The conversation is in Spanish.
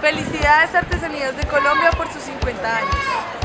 Felicidades Artesanías de Colombia por sus 50 años.